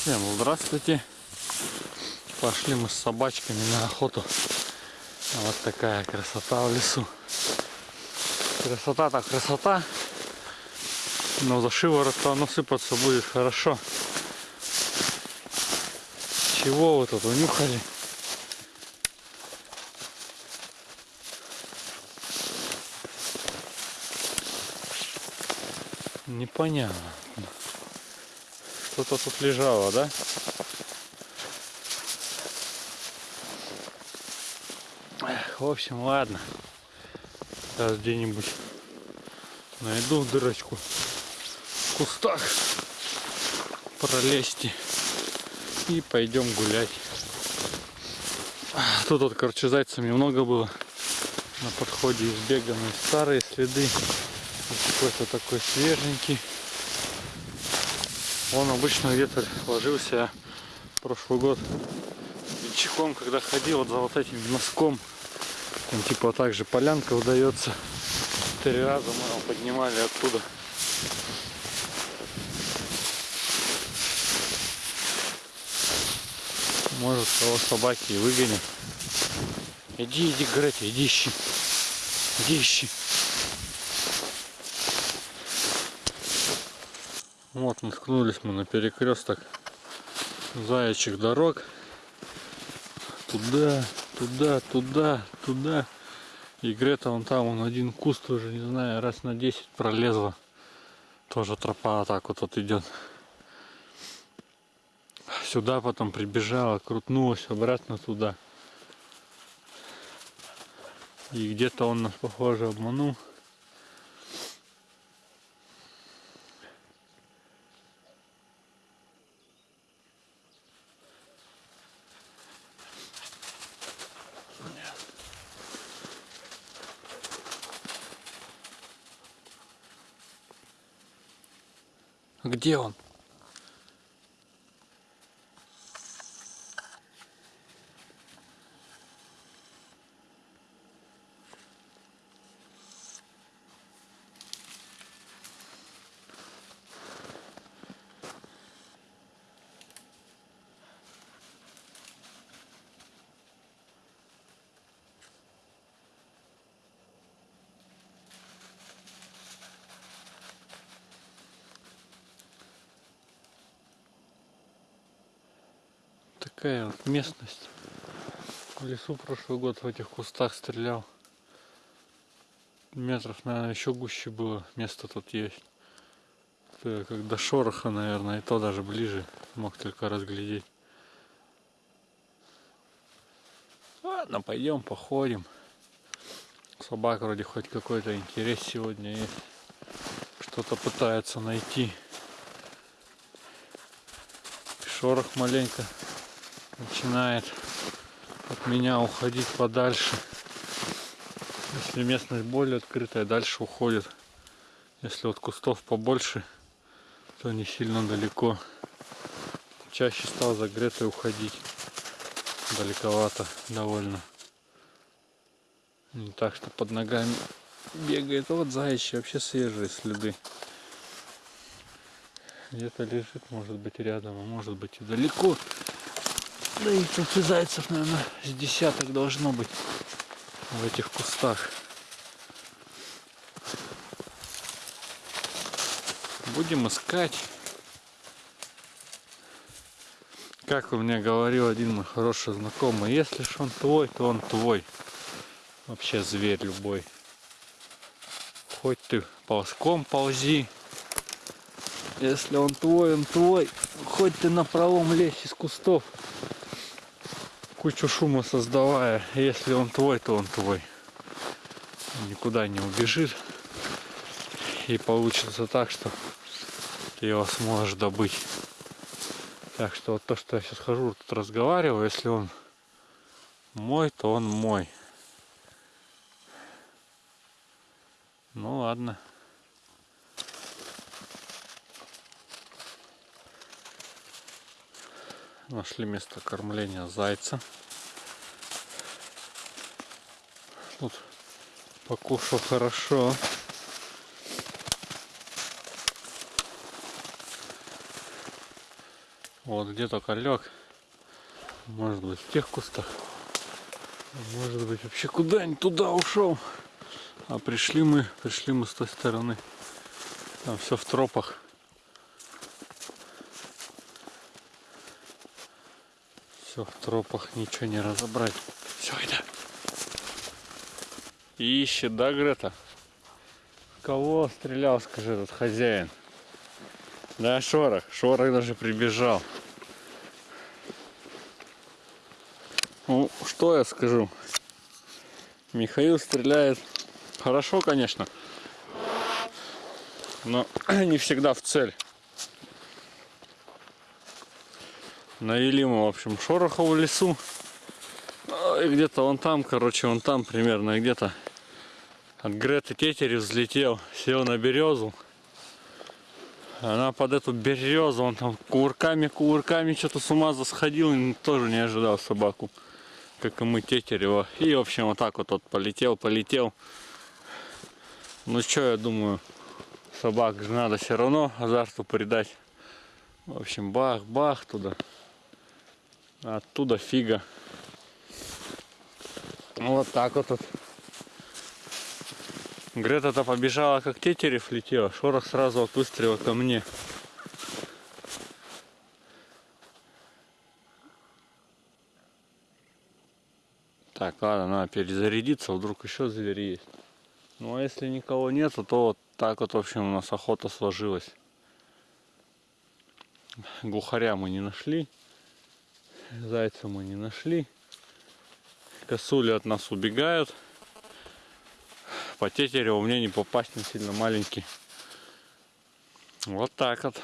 Всем здравствуйте. Пошли мы с собачками на охоту. Вот такая красота в лесу. Красота так красота. Но за шиворот-то оно сыпаться будет хорошо. Чего вы тут унюхали? Непонятно. Что-то тут лежало, да? В общем, ладно. Сейчас где-нибудь найду дырочку в кустах пролезть и пойдем гулять. Тут вот, короче, зайцев немного было на подходе избеганные старые следы. Какой-то такой свеженький. Он обычно где-то ложился прошлый год бичком, когда ходил вот за вот этим носком. Там типа вот так же полянка удается. Три раза мы его поднимали оттуда. Может кого собаки и выгонят. Иди, иди, Гретя, иди ищи. Иди ищи. Вот наткнулись мы на перекресток заячьих дорог. Туда, туда, туда, туда. И Грета вон там, он один куст уже, не знаю, раз на 10 пролезла. Тоже тропа так вот, вот идет. Сюда потом прибежала, крутнулась обратно туда. И где-то он нас, похоже, обманул. Где он? Такая вот местность. В лесу прошлый год в этих кустах стрелял. Метров, наверное, еще гуще было. Место тут есть. Это как до шороха, наверное, и то даже ближе. Мог только разглядеть. Ладно, пойдем походим. Собак вроде хоть какой-то интерес сегодня есть. Что-то пытается найти. Шорох маленько начинает от меня уходить подальше. Если местность более открытая, дальше уходит. Если вот кустов побольше, то не сильно далеко. Чаще стал за Гретой уходить. Далековато довольно. Не так, что под ногами бегает. Вот заячьи вообще свежие следы. Где-то лежит, может быть рядом, а может быть и далеко. Да и тут и зайцев, наверное, с десяток должно быть в этих кустах. Будем искать. Как у меня говорил один мой хороший знакомый, если ж он твой, то он твой. Вообще зверь любой. Хоть ты ползком ползи. Если он твой, он твой. Хоть ты на пролом лезь из кустов кучу шума создавая. Если он твой, то он твой. Никуда не убежит. И получится так, что ты его сможешь добыть. Так что вот то, что я сейчас хожу, тут разговариваю, если он мой, то он мой. Ну ладно. Нашли место кормления зайца. Тут покушал хорошо. Вот где-то лег. Может быть в тех кустах. Может быть вообще куда-нибудь туда ушел. А пришли мы, пришли мы с той стороны. Там все в тропах. Все в тропах, ничего не разобрать. Все, иди. Ищет, да, Грета? Кого стрелял, скажи, этот хозяин? Да, Шорох. Шорох даже прибежал. Ну, что я скажу? Михаил стреляет хорошо, конечно, но не всегда в цель. Навели мы, в общем, шороха в лесу. Ну, и где-то вон там, короче, вон там примерно, где-то от Греты Тетерев взлетел, сел на березу. Она под эту березу, он там кувырками, кувырками что-то с ума засходил, тоже не ожидал собаку, как и мы Тетерева. И, в общем, вот так вот, вот полетел, полетел. Ну что, я думаю, собак же надо все равно азарту придать. В общем, бах-бах туда. Оттуда фига. Вот так вот. вот. Грета-то побежала, как тетерев летела. Шорох сразу от выстрела ко мне. Так, ладно, надо перезарядиться, вдруг еще зверь есть. Ну а если никого нету, то вот так вот, в общем, у нас охота сложилась. Глухаря мы не нашли. Зайца мы не нашли. Косули от нас убегают. По тетереву мне не попасть, не сильно маленький. Вот так вот.